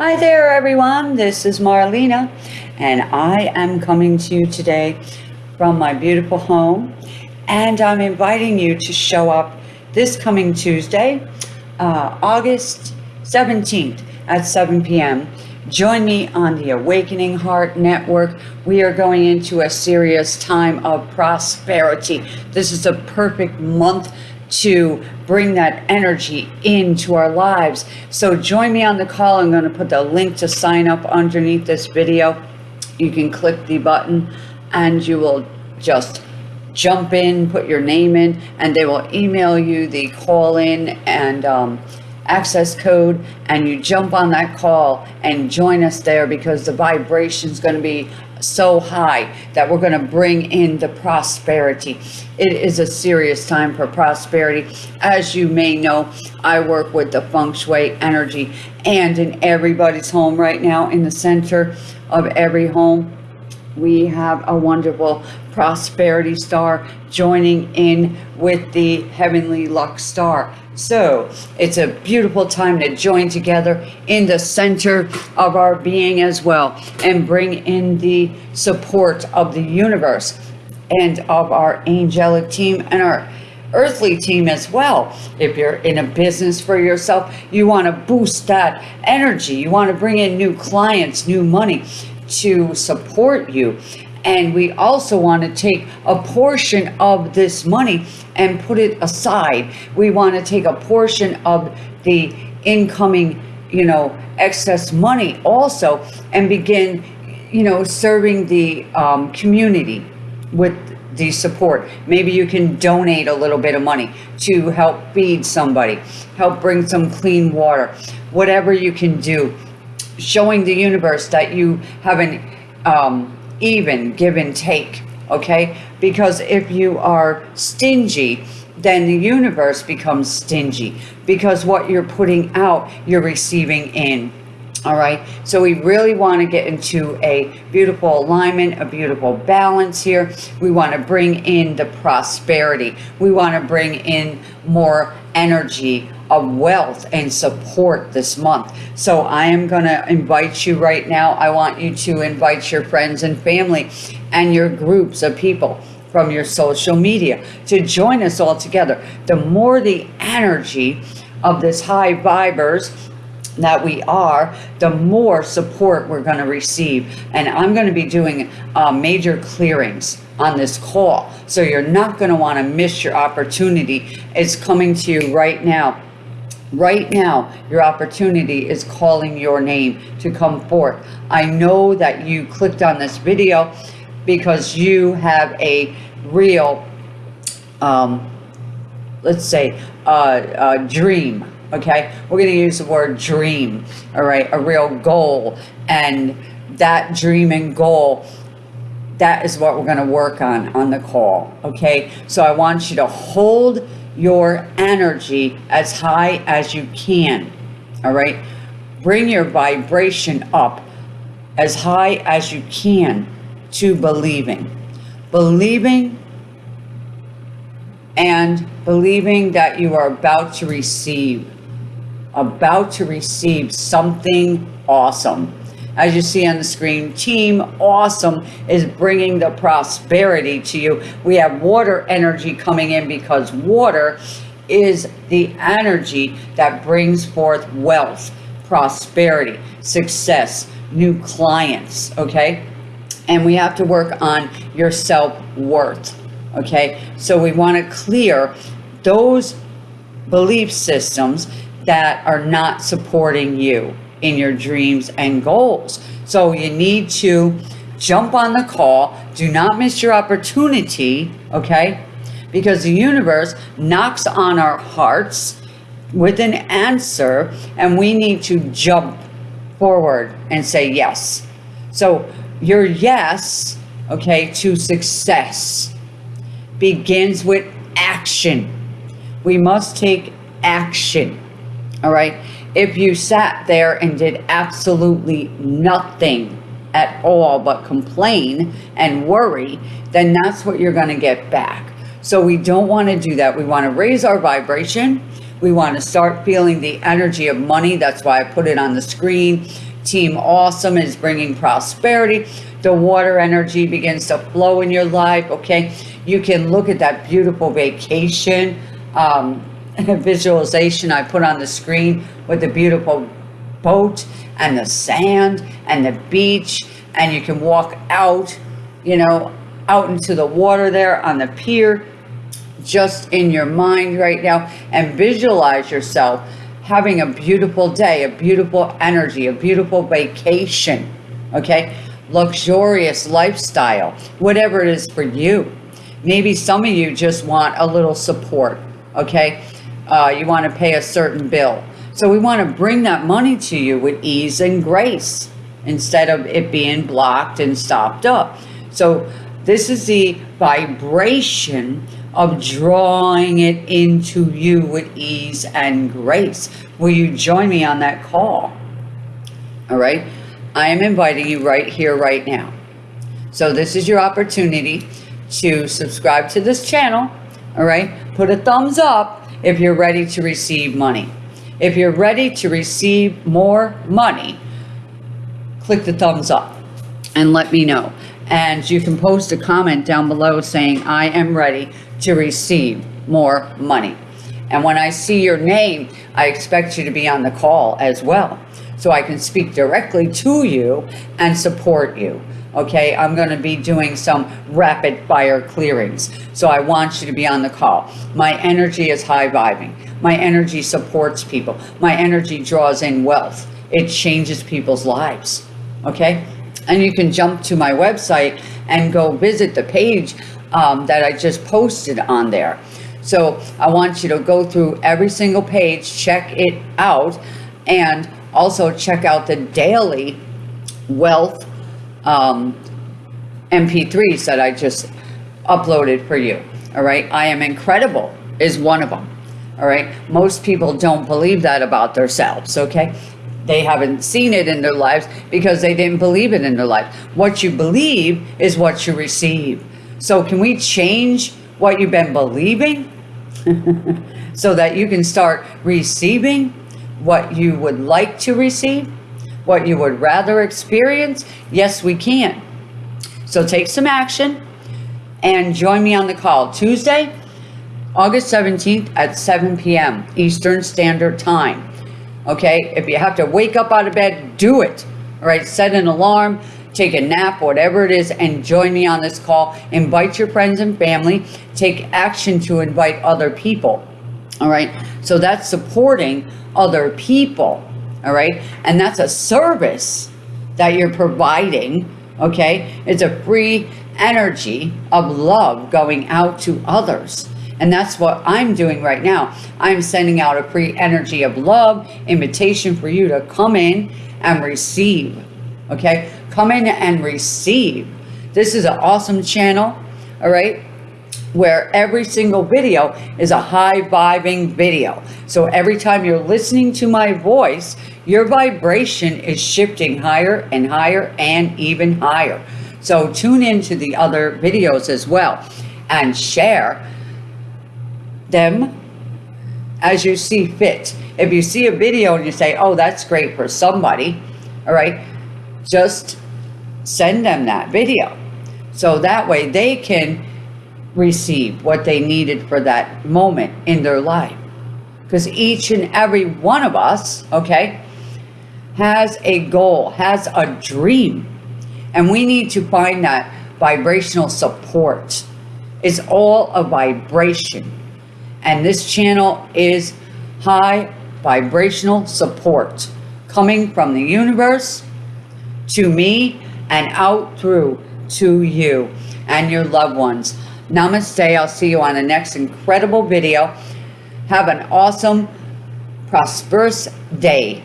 Hi there, everyone. This is Marlena, and I am coming to you today from my beautiful home. And I'm inviting you to show up this coming Tuesday, uh, August 17th at 7 p.m. Join me on the Awakening Heart Network. We are going into a serious time of prosperity. This is a perfect month to bring that energy into our lives. So join me on the call. I'm going to put the link to sign up underneath this video. You can click the button and you will just jump in, put your name in, and they will email you the call in and um, access code and you jump on that call and join us there because the vibration is going to be so high that we're going to bring in the prosperity. It is a serious time for prosperity. As you may know, I work with the feng shui energy and in everybody's home right now in the center of every home we have a wonderful prosperity star joining in with the heavenly luck star so it's a beautiful time to join together in the center of our being as well and bring in the support of the universe and of our angelic team and our earthly team as well. If you're in a business for yourself, you want to boost that energy. You want to bring in new clients, new money to support you. And we also want to take a portion of this money and put it aside. We want to take a portion of the incoming, you know, excess money also and begin, you know, serving the um, community with the support. Maybe you can donate a little bit of money to help feed somebody, help bring some clean water, whatever you can do showing the universe that you have an um, even give and take, okay? Because if you are stingy, then the universe becomes stingy because what you're putting out, you're receiving in. All right. So we really want to get into a beautiful alignment, a beautiful balance here. We want to bring in the prosperity. We want to bring in more energy of wealth and support this month. So I am going to invite you right now. I want you to invite your friends and family and your groups of people from your social media to join us all together. The more the energy of this high vibers that we are, the more support we're going to receive. And I'm going to be doing uh, major clearings on this call. So you're not going to want to miss your opportunity. It's coming to you right now. Right now, your opportunity is calling your name to come forth. I know that you clicked on this video because you have a real, um, let's say, uh, a dream, okay? We're going to use the word dream, all right? A real goal. And that dream and goal, that is what we're going to work on on the call, okay? So I want you to hold your energy as high as you can. All right. Bring your vibration up as high as you can to believing. Believing and believing that you are about to receive, about to receive something awesome as you see on the screen, Team Awesome is bringing the prosperity to you. We have water energy coming in because water is the energy that brings forth wealth, prosperity, success, new clients, okay? And we have to work on your self-worth, okay? So we want to clear those belief systems that are not supporting you in your dreams and goals. So you need to jump on the call. Do not miss your opportunity, okay? Because the universe knocks on our hearts with an answer and we need to jump forward and say yes. So your yes, okay, to success begins with action. We must take action, all right? If you sat there and did absolutely nothing at all but complain and worry, then that's what you're going to get back. So we don't want to do that. We want to raise our vibration. We want to start feeling the energy of money. That's why I put it on the screen. Team Awesome is bringing prosperity. The water energy begins to flow in your life, okay? You can look at that beautiful vacation um, visualization I put on the screen with the beautiful boat and the sand and the beach and you can walk out, you know, out into the water there on the pier just in your mind right now and visualize yourself having a beautiful day, a beautiful energy, a beautiful vacation, okay? Luxurious lifestyle, whatever it is for you. Maybe some of you just want a little support, okay? Uh, you want to pay a certain bill. So we want to bring that money to you with ease and grace instead of it being blocked and stopped up. So this is the vibration of drawing it into you with ease and grace. Will you join me on that call? All right. I am inviting you right here, right now. So this is your opportunity to subscribe to this channel. All right. Put a thumbs up if you're ready to receive money. If you're ready to receive more money, click the thumbs up and let me know. And you can post a comment down below saying, I am ready to receive more money. And when I see your name, I expect you to be on the call as well. So I can speak directly to you and support you. Okay, I'm going to be doing some rapid fire clearings. So I want you to be on the call. My energy is high vibing. My energy supports people. My energy draws in wealth. It changes people's lives. Okay, and you can jump to my website and go visit the page um, that I just posted on there. So I want you to go through every single page, check it out, and also check out the daily wealth um, MP3s that I just uploaded for you. All right. I am incredible is one of them. All right. Most people don't believe that about themselves. Okay. They haven't seen it in their lives because they didn't believe it in their life. What you believe is what you receive. So can we change what you've been believing so that you can start receiving what you would like to receive, what you would rather experience? Yes, we can. So take some action and join me on the call Tuesday, August 17th at 7 p.m. Eastern Standard Time. Okay, if you have to wake up out of bed, do it. All right, set an alarm take a nap, whatever it is, and join me on this call. Invite your friends and family. Take action to invite other people. All right. So that's supporting other people. All right. And that's a service that you're providing. Okay. It's a free energy of love going out to others. And that's what I'm doing right now. I'm sending out a free energy of love, invitation for you to come in and receive. Okay. Come in and receive. This is an awesome channel, all right? Where every single video is a high vibing video. So every time you're listening to my voice, your vibration is shifting higher and higher and even higher. So tune into the other videos as well and share them as you see fit. If you see a video and you say, oh, that's great for somebody, all right, just send them that video. So that way they can receive what they needed for that moment in their life. Because each and every one of us, okay, has a goal, has a dream. And we need to find that vibrational support. It's all a vibration. And this channel is high vibrational support coming from the universe to me and out through to you and your loved ones. Namaste. I'll see you on the next incredible video. Have an awesome, prosperous day.